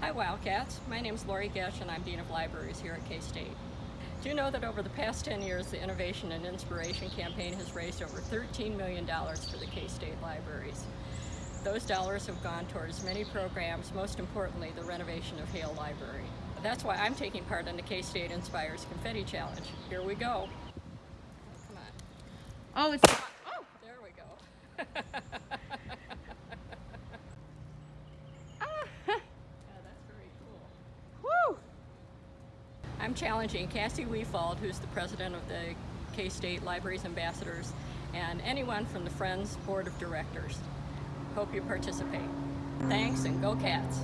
Hi Wildcats, my name is Lori Goetsch and I'm Dean of Libraries here at K-State. Do you know that over the past 10 years the Innovation and Inspiration Campaign has raised over $13 million for the K-State libraries? Those dollars have gone towards many programs, most importantly the renovation of Hale Library. That's why I'm taking part in the K-State Inspires Confetti Challenge. Here we go. Come on. Oh, it's Oh, there we go. I'm challenging Cassie Weefald, who's the president of the K-State Libraries Ambassadors, and anyone from the Friends Board of Directors. Hope you participate. Thanks and go Cats!